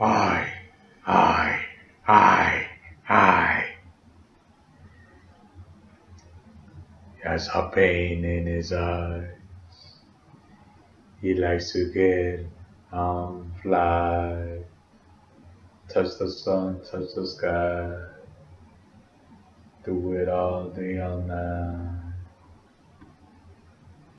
I, I, I, I. He has a pain in his eyes. He likes to get on fly, touch the sun, touch the sky, do it all day all night.